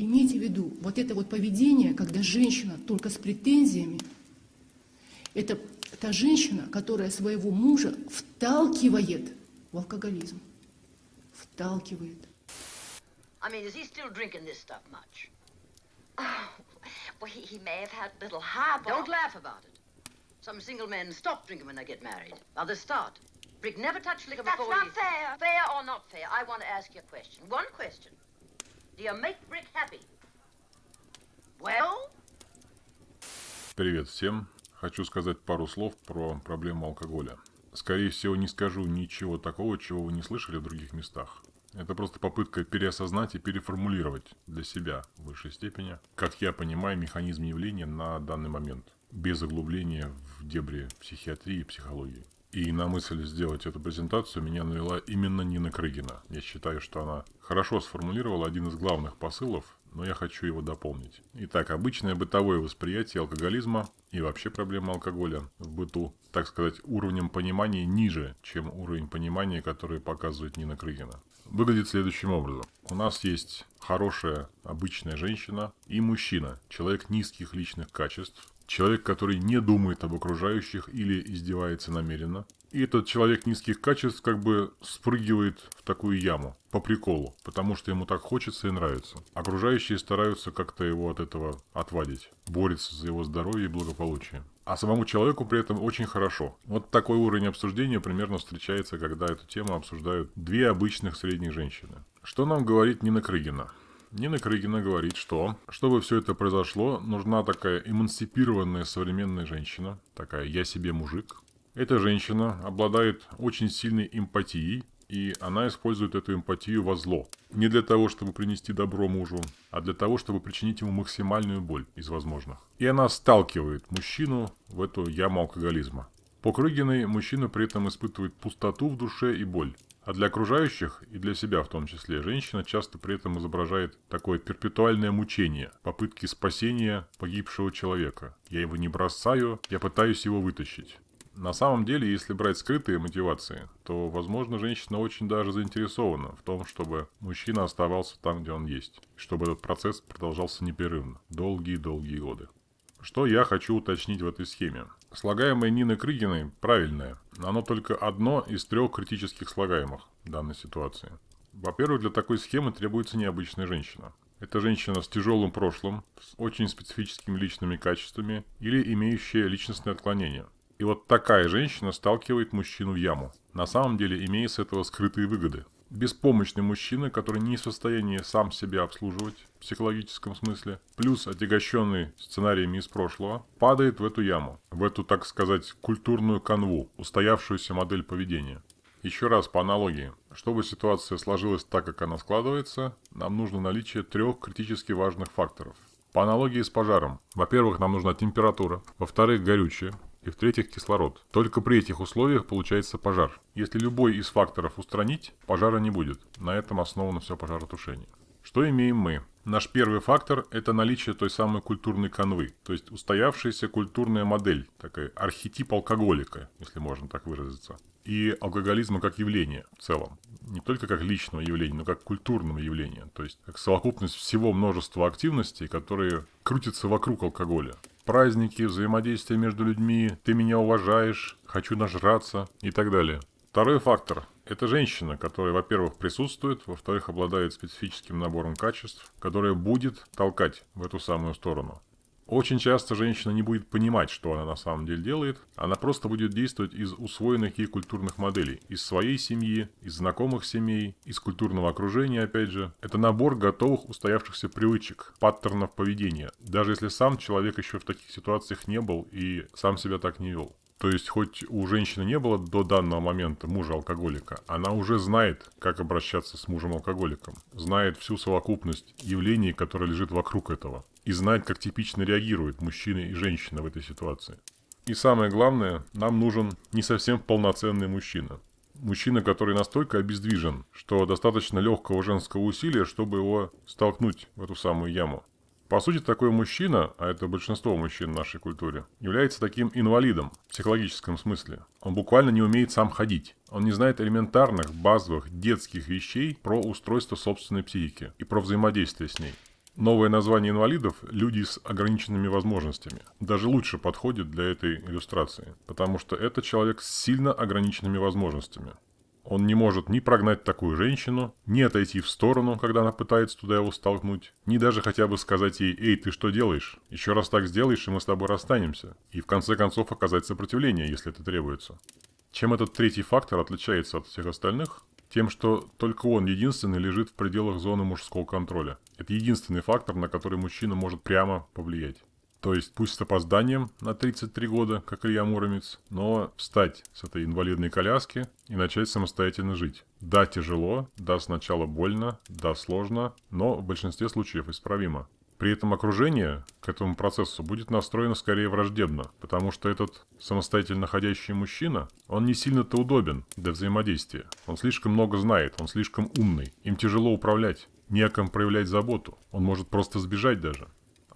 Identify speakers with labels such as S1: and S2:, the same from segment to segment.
S1: имейте в виду, вот это вот поведение, когда женщина только с претензиями, это та женщина, которая своего мужа вталкивает в алкоголизм. Вталкивает.
S2: I mean, is he still drinking this stuff much?
S3: Oh, well, he, he may have had a little highball.
S2: Don't laugh about it. Some single men stop drinking when they get married. Others start. Brick never touched liquor
S3: That's
S2: before
S3: not
S2: he...
S3: fair.
S2: Fair or not fair, I want to ask you a question. One question. Do you make Brick happy? Well?
S4: Привет всем. Хочу сказать пару слов про проблему алкоголя. Скорее всего, не скажу ничего такого, чего вы не слышали в других местах. Это просто попытка переосознать и переформулировать для себя в высшей степени, как я понимаю механизм явления на данный момент, без углубления в дебри психиатрии и психологии. И на мысль сделать эту презентацию меня навела именно Нина Крыгина. Я считаю, что она хорошо сформулировала один из главных посылов, но я хочу его дополнить. Итак, обычное бытовое восприятие алкоголизма и вообще проблема алкоголя в быту, так сказать, уровнем понимания ниже, чем уровень понимания, который показывает Нина Крыгина. Выглядит следующим образом. У нас есть хорошая, обычная женщина и мужчина, человек низких личных качеств, человек, который не думает об окружающих или издевается намеренно. И этот человек низких качеств как бы спрыгивает в такую яму по приколу, потому что ему так хочется и нравится. Окружающие стараются как-то его от этого отвадить, борются за его здоровье и благополучие. А самому человеку при этом очень хорошо. Вот такой уровень обсуждения примерно встречается, когда эту тему обсуждают две обычных средних женщины. Что нам говорит Нина Крыгина? Нина Крыгина говорит, что, чтобы все это произошло, нужна такая эмансипированная современная женщина, такая «я себе мужик». Эта женщина обладает очень сильной эмпатией, и она использует эту эмпатию во зло. Не для того, чтобы принести добро мужу, а для того, чтобы причинить ему максимальную боль из возможных. И она сталкивает мужчину в эту яму алкоголизма. По Крыгиной мужчина при этом испытывает пустоту в душе и боль. А для окружающих, и для себя в том числе, женщина часто при этом изображает такое перпетуальное мучение, попытки спасения погибшего человека. Я его не бросаю, я пытаюсь его вытащить. На самом деле, если брать скрытые мотивации, то, возможно, женщина очень даже заинтересована в том, чтобы мужчина оставался там, где он есть, чтобы этот процесс продолжался непрерывно, долгие-долгие годы. Что я хочу уточнить в этой схеме? Слагаемое Нины Крыгиной правильное. Оно только одно из трех критических слагаемых данной ситуации. Во-первых, для такой схемы требуется необычная женщина. Это женщина с тяжелым прошлым, с очень специфическими личными качествами или имеющая личностное отклонение. И вот такая женщина сталкивает мужчину в яму, на самом деле имея с этого скрытые выгоды беспомощный мужчина, который не в состоянии сам себя обслуживать в психологическом смысле, плюс отягощенный сценариями из прошлого, падает в эту яму, в эту, так сказать, культурную канву, устоявшуюся модель поведения. Еще раз по аналогии. Чтобы ситуация сложилась так, как она складывается, нам нужно наличие трех критически важных факторов. По аналогии с пожаром. Во-первых, нам нужна температура. Во-вторых, горючее и в-третьих кислород. Только при этих условиях получается пожар. Если любой из факторов устранить, пожара не будет. На этом основано все пожаротушение. Что имеем мы? Наш первый фактор – это наличие той самой культурной канвы, то есть устоявшаяся культурная модель, такая архетип алкоголика, если можно так выразиться. И алкоголизма как явление в целом. Не только как личного явления, но как культурного явления. То есть как совокупность всего множества активностей, которые крутятся вокруг алкоголя праздники, взаимодействие между людьми, ты меня уважаешь, хочу нажраться и так далее. Второй фактор – это женщина, которая, во-первых, присутствует, во-вторых, обладает специфическим набором качеств, которая будет толкать в эту самую сторону. Очень часто женщина не будет понимать, что она на самом деле делает, она просто будет действовать из усвоенных ей культурных моделей, из своей семьи, из знакомых семей, из культурного окружения, опять же. Это набор готовых устоявшихся привычек, паттернов поведения, даже если сам человек еще в таких ситуациях не был и сам себя так не вел. То есть, хоть у женщины не было до данного момента мужа-алкоголика, она уже знает, как обращаться с мужем-алкоголиком, знает всю совокупность явлений, которые лежит вокруг этого, и знает, как типично реагируют мужчина и женщина в этой ситуации. И самое главное, нам нужен не совсем полноценный мужчина. Мужчина, который настолько обездвижен, что достаточно легкого женского усилия, чтобы его столкнуть в эту самую яму. По сути, такой мужчина, а это большинство мужчин в нашей культуре, является таким инвалидом в психологическом смысле. Он буквально не умеет сам ходить. Он не знает элементарных, базовых, детских вещей про устройство собственной психики и про взаимодействие с ней. Новое название инвалидов – люди с ограниченными возможностями. Даже лучше подходит для этой иллюстрации, потому что это человек с сильно ограниченными возможностями. Он не может ни прогнать такую женщину, ни отойти в сторону, когда она пытается туда его столкнуть, ни даже хотя бы сказать ей «Эй, ты что делаешь? Еще раз так сделаешь, и мы с тобой расстанемся». И в конце концов оказать сопротивление, если это требуется. Чем этот третий фактор отличается от всех остальных? Тем, что только он единственный лежит в пределах зоны мужского контроля. Это единственный фактор, на который мужчина может прямо повлиять. То есть, пусть с опозданием на 33 года, как Илья Муромец, но встать с этой инвалидной коляски и начать самостоятельно жить. Да, тяжело, да, сначала больно, да, сложно, но в большинстве случаев исправимо. При этом окружение к этому процессу будет настроено скорее враждебно, потому что этот самостоятельно ходящий мужчина, он не сильно-то удобен для взаимодействия. Он слишком много знает, он слишком умный, им тяжело управлять, не проявлять заботу, он может просто сбежать даже.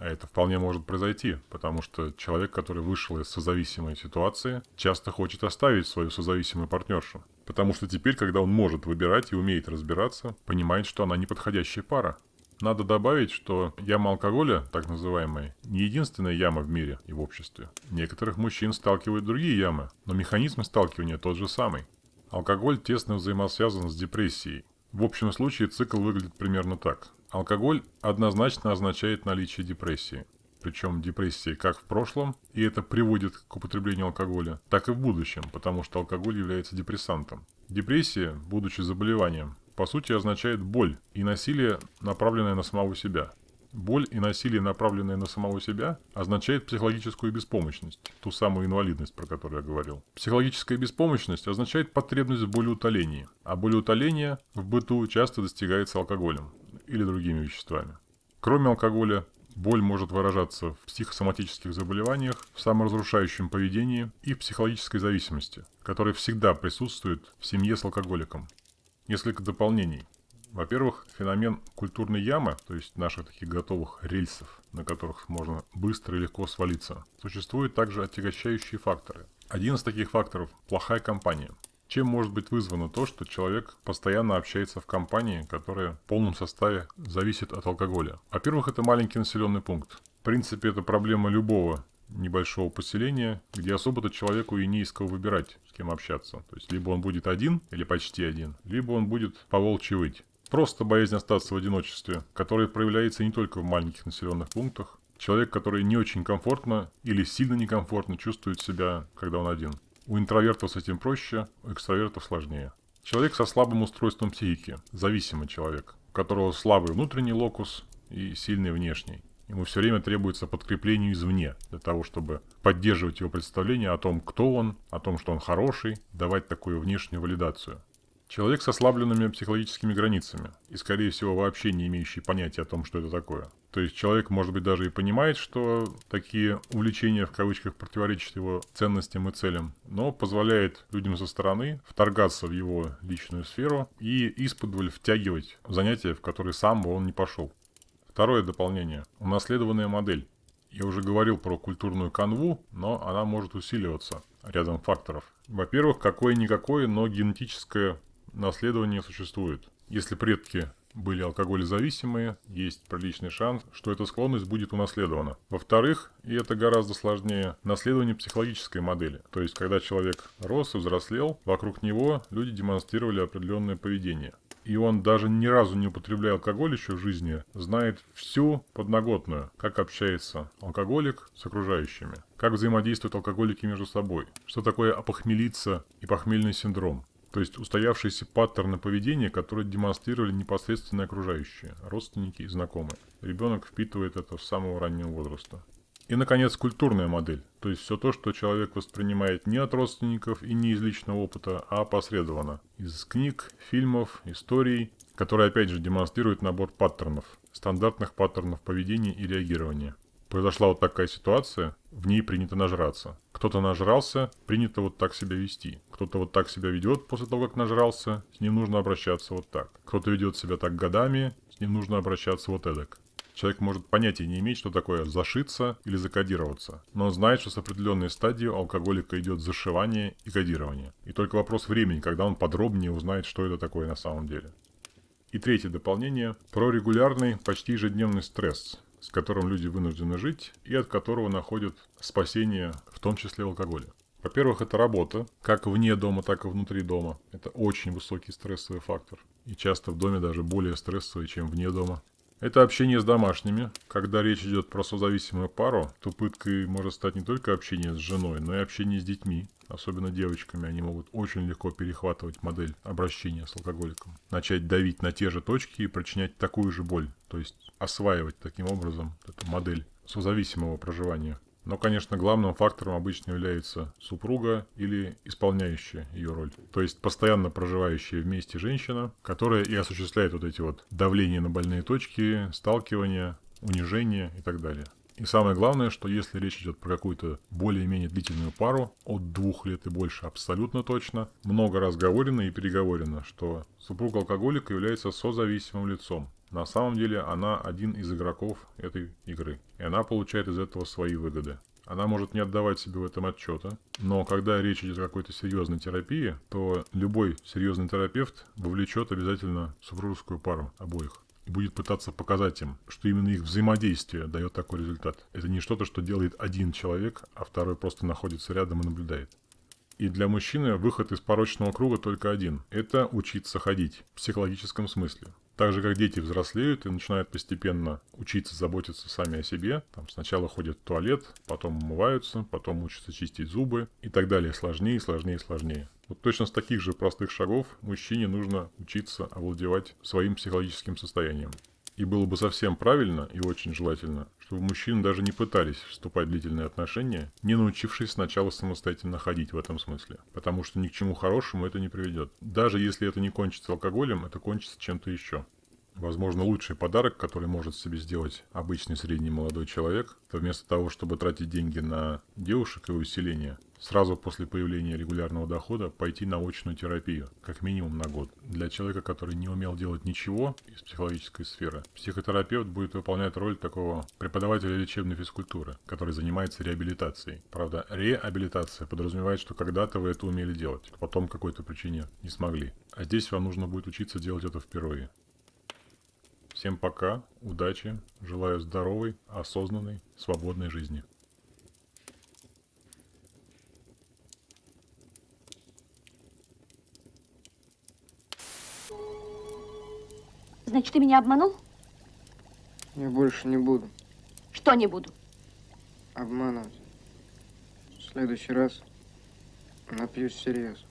S4: А это вполне может произойти, потому что человек, который вышел из созависимой ситуации, часто хочет оставить свою созависимую партнершу. Потому что теперь, когда он может выбирать и умеет разбираться, понимает, что она неподходящая пара. Надо добавить, что яма алкоголя, так называемая, не единственная яма в мире и в обществе. Некоторых мужчин сталкивают другие ямы, но механизм сталкивания тот же самый. Алкоголь тесно взаимосвязан с депрессией. В общем случае цикл выглядит примерно так. Алкоголь однозначно означает наличие депрессии. Причем депрессии как в прошлом, и это приводит к употреблению алкоголя, так и в будущем, потому что алкоголь является депрессантом. Депрессия, будучи заболеванием, по сути означает боль и насилие, направленное на самого себя. Боль и насилие, направленное на самого себя, означает психологическую беспомощность, ту самую инвалидность, про которую я говорил. Психологическая беспомощность означает потребность в болеутолении, а болеутоление в быту часто достигается алкоголем или другими веществами. Кроме алкоголя, боль может выражаться в психосоматических заболеваниях, в саморазрушающем поведении и в психологической зависимости, которая всегда присутствует в семье с алкоголиком. Несколько дополнений. Во-первых, феномен культурной ямы, то есть наших таких готовых рельсов, на которых можно быстро и легко свалиться, существуют также отягощающие факторы. Один из таких факторов – плохая компания. Чем может быть вызвано то, что человек постоянно общается в компании, которая в полном составе зависит от алкоголя? Во-первых, это маленький населенный пункт. В принципе, это проблема любого небольшого поселения, где особо-то человеку и не из кого выбирать, с кем общаться. То есть, либо он будет один или почти один, либо он будет по волчьи выть. Просто боязнь остаться в одиночестве, которая проявляется не только в маленьких населенных пунктах. Человек, который не очень комфортно или сильно некомфортно чувствует себя, когда он один. У интровертов с этим проще, у экстравертов сложнее. Человек со слабым устройством психики, зависимый человек, у которого слабый внутренний локус и сильный внешний. Ему все время требуется подкрепление извне, для того, чтобы поддерживать его представление о том, кто он, о том, что он хороший, давать такую внешнюю валидацию. Человек с ослабленными психологическими границами и, скорее всего, вообще не имеющий понятия о том, что это такое. То есть человек, может быть, даже и понимает, что такие увлечения в кавычках противоречат его ценностям и целям, но позволяет людям со стороны вторгаться в его личную сферу и исподволь втягивать занятия, в которые сам бы он не пошел. Второе дополнение. Унаследованная модель. Я уже говорил про культурную канву, но она может усиливаться рядом факторов. Во-первых, какое-никакое, но генетическое наследование существует. Если предки были алкоголезависимые, есть приличный шанс, что эта склонность будет унаследована. Во-вторых, и это гораздо сложнее, наследование психологической модели. То есть, когда человек рос и взрослел, вокруг него люди демонстрировали определенное поведение и он даже ни разу не употребляя алкоголь еще в жизни, знает всю подноготную, как общается алкоголик с окружающими, как взаимодействуют алкоголики между собой, что такое опохмелиться и похмельный синдром. То есть устоявшиеся паттерны поведения, которые демонстрировали непосредственно окружающие, родственники и знакомые. Ребенок впитывает это с самого раннего возраста. И, наконец, культурная модель, то есть все то, что человек воспринимает не от родственников и не из личного опыта, а опосредованно. Из книг, фильмов, историй, которые опять же демонстрируют набор паттернов, стандартных паттернов поведения и реагирования. Произошла вот такая ситуация, в ней принято нажраться. Кто-то нажрался, принято вот так себя вести. Кто-то вот так себя ведет после того, как нажрался, с ним нужно обращаться вот так. Кто-то ведет себя так годами, с ним нужно обращаться вот эдак. Человек может понятия не иметь, что такое зашиться или закодироваться, но он знает, что с определенной стадии у алкоголика идет зашивание и кодирование. И только вопрос времени, когда он подробнее узнает, что это такое на самом деле. И третье дополнение про регулярный, почти ежедневный стресс, с которым люди вынуждены жить и от которого находят спасение, в том числе в алкоголе. Во-первых, это работа, как вне дома, так и внутри дома. Это очень высокий стрессовый фактор. И часто в доме даже более стрессовый, чем вне дома. Это общение с домашними. Когда речь идет про созависимую пару, то пыткой может стать не только общение с женой, но и общение с детьми. Особенно девочками, они могут очень легко перехватывать модель обращения с алкоголиком. Начать давить на те же точки и причинять такую же боль. То есть осваивать таким образом эту модель созависимого проживания. Но, конечно, главным фактором обычно является супруга или исполняющая ее роль. То есть постоянно проживающая вместе женщина, которая и осуществляет вот эти вот давления на больные точки, сталкивания, унижение и так далее. И самое главное, что если речь идет про какую-то более-менее длительную пару, от двух лет и больше абсолютно точно, много раз говорено и переговорено, что супруг алкоголика является созависимым лицом. На самом деле она один из игроков этой игры, и она получает из этого свои выгоды. Она может не отдавать себе в этом отчета, но когда речь идет о какой-то серьезной терапии, то любой серьезный терапевт вовлечет обязательно супружескую пару обоих и будет пытаться показать им, что именно их взаимодействие дает такой результат. Это не что-то, что делает один человек, а второй просто находится рядом и наблюдает. И для мужчины выход из порочного круга только один – это учиться ходить в психологическом смысле. Так же, как дети взрослеют и начинают постепенно учиться заботиться сами о себе, там сначала ходят в туалет, потом умываются, потом учатся чистить зубы и так далее, сложнее, сложнее, сложнее. Вот точно с таких же простых шагов мужчине нужно учиться овладевать своим психологическим состоянием. И было бы совсем правильно и очень желательно, чтобы мужчины даже не пытались вступать в длительные отношения, не научившись сначала самостоятельно ходить в этом смысле. Потому что ни к чему хорошему это не приведет. Даже если это не кончится алкоголем, это кончится чем-то еще. Возможно, лучший подарок, который может себе сделать обычный средний молодой человек, то вместо того, чтобы тратить деньги на девушек и усиление, сразу после появления регулярного дохода пойти на очную терапию, как минимум на год. Для человека, который не умел делать ничего из психологической сферы, психотерапевт будет выполнять роль такого преподавателя лечебной физкультуры, который занимается реабилитацией. Правда, реабилитация подразумевает, что когда-то вы это умели делать, а потом какой-то причине не смогли. А здесь вам нужно будет учиться делать это впервые. Всем пока, удачи, желаю здоровой, осознанной, свободной жизни.
S3: Значит, ты меня обманул?
S5: Я больше не буду
S3: Что не буду?
S5: обманывать. В следующий раз напьюсь серьезно.